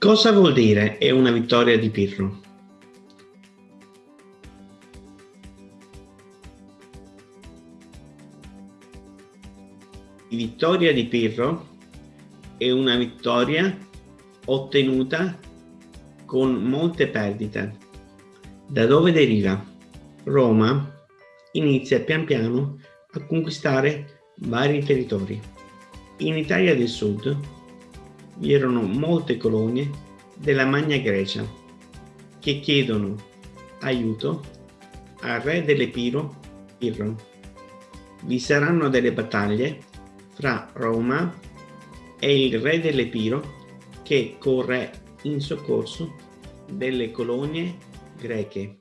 Cosa vuol dire è una vittoria di Pirro? Vittoria di Pirro è una vittoria ottenuta con molte perdite. Da dove deriva? Roma inizia pian piano a conquistare vari territori. In Italia del Sud vi erano molte colonie della Magna Grecia che chiedono aiuto al re dell'Epiro Pirro. Vi saranno delle battaglie fra Roma e il re dell'Epiro che corre in soccorso delle colonie greche.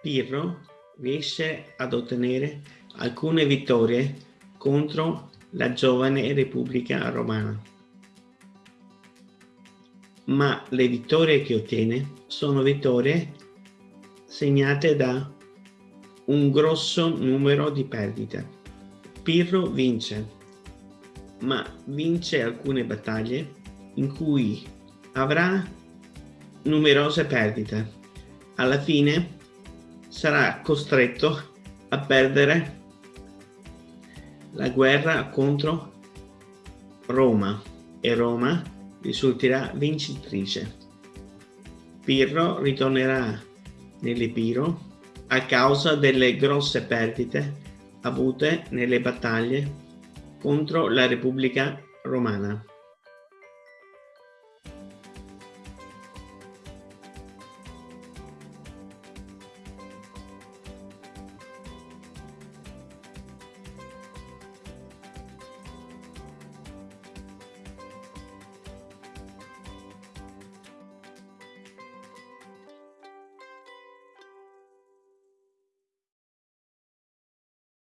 Pirro riesce ad ottenere alcune vittorie contro la giovane Repubblica Romana ma le vittorie che ottiene sono vittorie segnate da un grosso numero di perdite. Pirro vince, ma vince alcune battaglie in cui avrà numerose perdite. Alla fine sarà costretto a perdere la guerra contro Roma e Roma risulterà vincitrice. Pirro ritornerà nell'Epiro a causa delle grosse perdite avute nelle battaglie contro la Repubblica Romana.